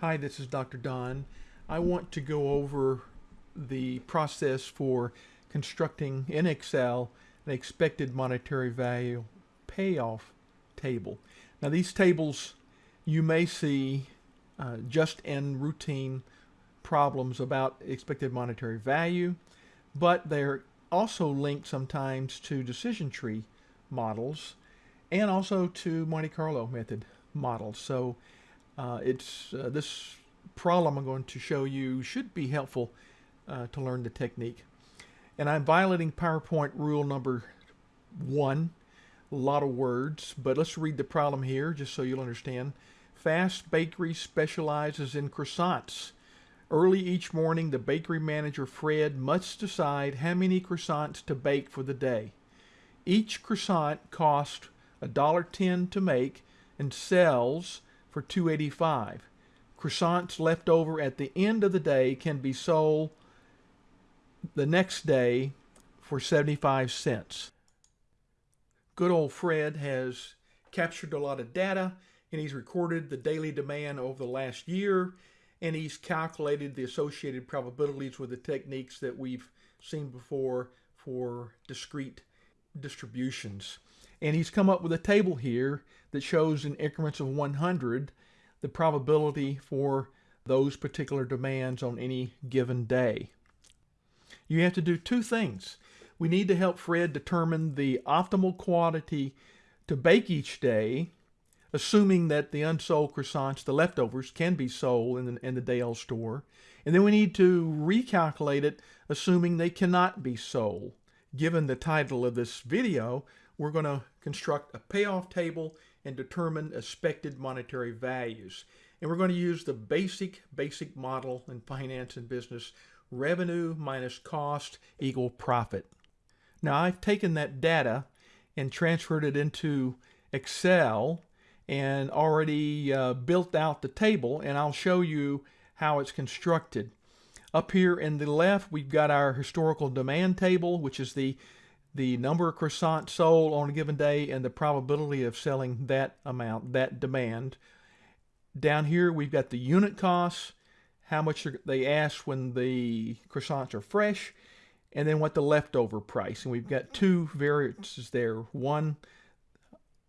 Hi, this is Dr. Don. I want to go over the process for constructing in Excel an expected monetary value payoff table. Now these tables you may see uh, just in routine problems about expected monetary value, but they're also linked sometimes to decision tree models and also to Monte Carlo method models. So uh, it's uh, this problem I'm going to show you should be helpful uh, to learn the technique. And I'm violating PowerPoint rule number one. A lot of words, but let's read the problem here just so you'll understand. Fast Bakery specializes in croissants. Early each morning, the bakery manager Fred must decide how many croissants to bake for the day. Each croissant costs $1.10 to make and sells for 285. Croissants left over at the end of the day can be sold the next day for 75 cents. Good old Fred has captured a lot of data and he's recorded the daily demand over the last year and he's calculated the associated probabilities with the techniques that we've seen before for discrete distributions. And he's come up with a table here that shows in increments of 100 the probability for those particular demands on any given day. You have to do two things. We need to help Fred determine the optimal quantity to bake each day, assuming that the unsold croissants, the leftovers, can be sold in the, in the Dale store. And then we need to recalculate it, assuming they cannot be sold. Given the title of this video, we're going to construct a payoff table and determine expected monetary values. And we're going to use the basic, basic model in finance and business, revenue minus cost equal profit. Now I've taken that data and transferred it into Excel and already uh, built out the table and I'll show you how it's constructed. Up here in the left we've got our historical demand table which is the the number of croissants sold on a given day and the probability of selling that amount, that demand. Down here, we've got the unit costs, how much they ask when the croissants are fresh, and then what the leftover price. And we've got two variances there. One,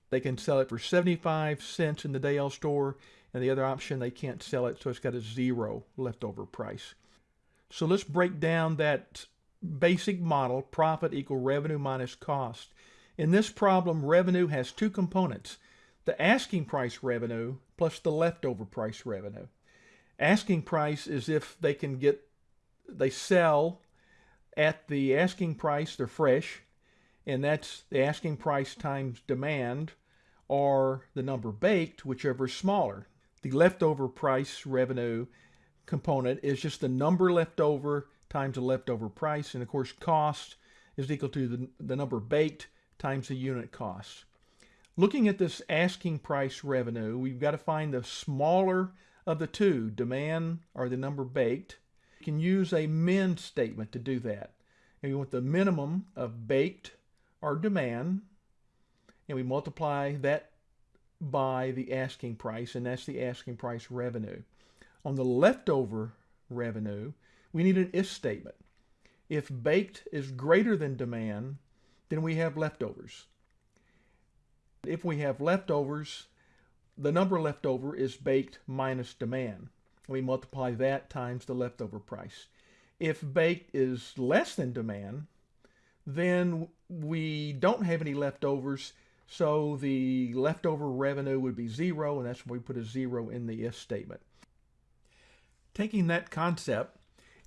they can sell it for 75 cents in the Dale store, and the other option, they can't sell it, so it's got a zero leftover price. So let's break down that basic model, profit equal revenue minus cost. In this problem, revenue has two components, the asking price revenue plus the leftover price revenue. Asking price is if they can get, they sell at the asking price, they're fresh, and that's the asking price times demand or the number baked, whichever is smaller. The leftover price revenue component is just the number left over times the leftover price. And of course, cost is equal to the, the number baked times the unit cost. Looking at this asking price revenue, we've got to find the smaller of the two, demand or the number baked. You can use a min statement to do that. And we want the minimum of baked or demand, and we multiply that by the asking price, and that's the asking price revenue. On the leftover revenue, we need an if statement. If baked is greater than demand, then we have leftovers. If we have leftovers, the number left over is baked minus demand. We multiply that times the leftover price. If baked is less than demand, then we don't have any leftovers, so the leftover revenue would be zero, and that's why we put a zero in the if statement. Taking that concept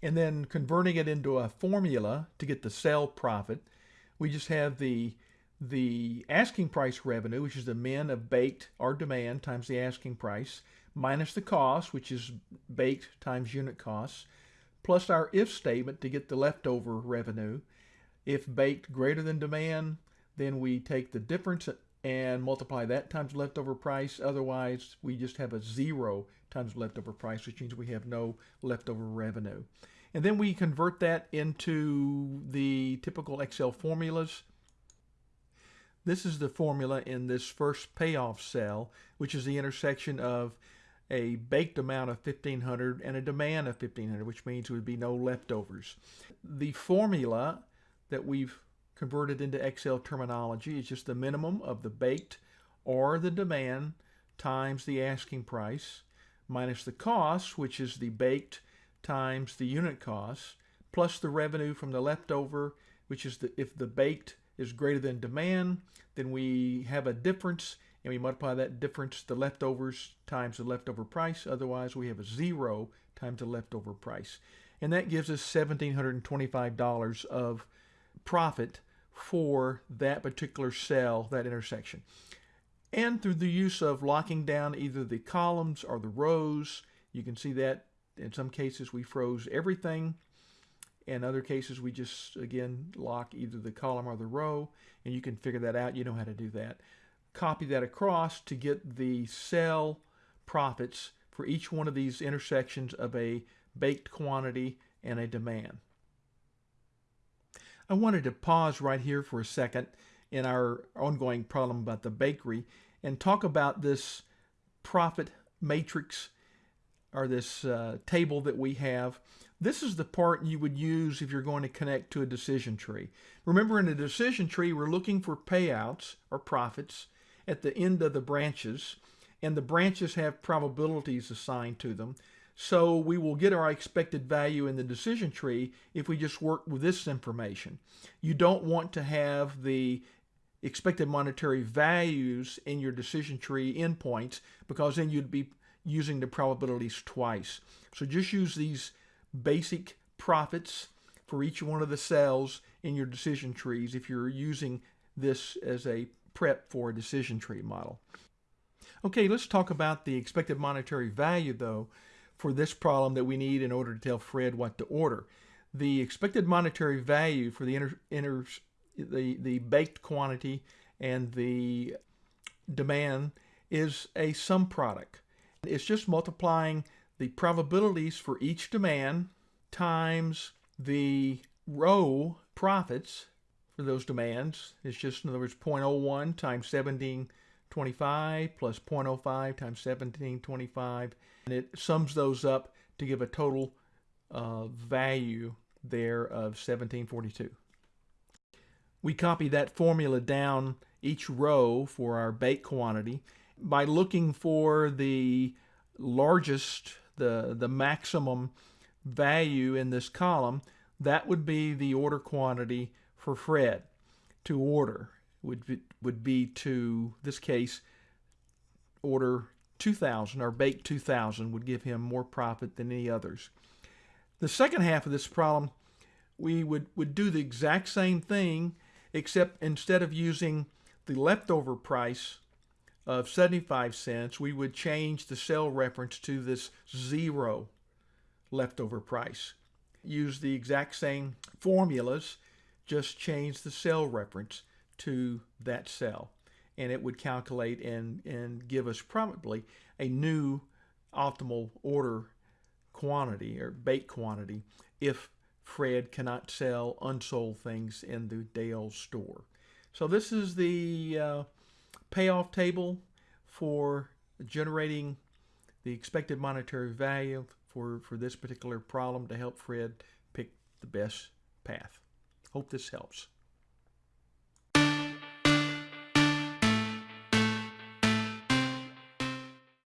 and then converting it into a formula to get the sale profit, we just have the the asking price revenue, which is the min of baked or demand times the asking price, minus the cost, which is baked times unit costs, plus our if statement to get the leftover revenue. If baked greater than demand, then we take the difference and multiply that times leftover price. Otherwise, we just have a zero times leftover price, which means we have no leftover revenue. And then we convert that into the typical Excel formulas. This is the formula in this first payoff cell, which is the intersection of a baked amount of 1500 and a demand of 1500, which means there would be no leftovers. The formula that we've converted into Excel terminology is just the minimum of the baked or the demand times the asking price minus the cost, which is the baked times the unit cost, plus the revenue from the leftover, which is the, if the baked is greater than demand, then we have a difference and we multiply that difference, the leftovers times the leftover price. Otherwise, we have a zero times the leftover price. And that gives us $1,725 of profit for that particular cell, that intersection. And through the use of locking down either the columns or the rows, you can see that in some cases we froze everything. In other cases, we just, again, lock either the column or the row, and you can figure that out. You know how to do that. Copy that across to get the cell profits for each one of these intersections of a baked quantity and a demand. I wanted to pause right here for a second in our ongoing problem about the bakery and talk about this profit matrix or this uh, table that we have. This is the part you would use if you're going to connect to a decision tree. Remember in a decision tree, we're looking for payouts or profits at the end of the branches, and the branches have probabilities assigned to them. So we will get our expected value in the decision tree if we just work with this information. You don't want to have the expected monetary values in your decision tree endpoints because then you'd be using the probabilities twice. So just use these basic profits for each one of the cells in your decision trees if you're using this as a prep for a decision tree model. Okay, let's talk about the expected monetary value though for this problem that we need in order to tell Fred what to order. The expected monetary value for the inter, inter the, the baked quantity and the demand is a sum product. It's just multiplying the probabilities for each demand times the row profits for those demands. It's just, in other words, 0.01 times 17 25 plus 0.05 times 1725 and it sums those up to give a total uh, value there of 1742. We copy that formula down each row for our bake quantity by looking for the largest, the, the maximum value in this column. That would be the order quantity for Fred to order would be, would be to this case order 2000 or bake 2000 would give him more profit than any others. The second half of this problem we would, would do the exact same thing except instead of using the leftover price of 75 cents we would change the cell reference to this zero leftover price. Use the exact same formulas just change the cell reference to that cell and it would calculate and, and give us probably a new optimal order quantity or bake quantity if Fred cannot sell unsold things in the Dale store. So this is the uh, payoff table for generating the expected monetary value for, for this particular problem to help Fred pick the best path. Hope this helps.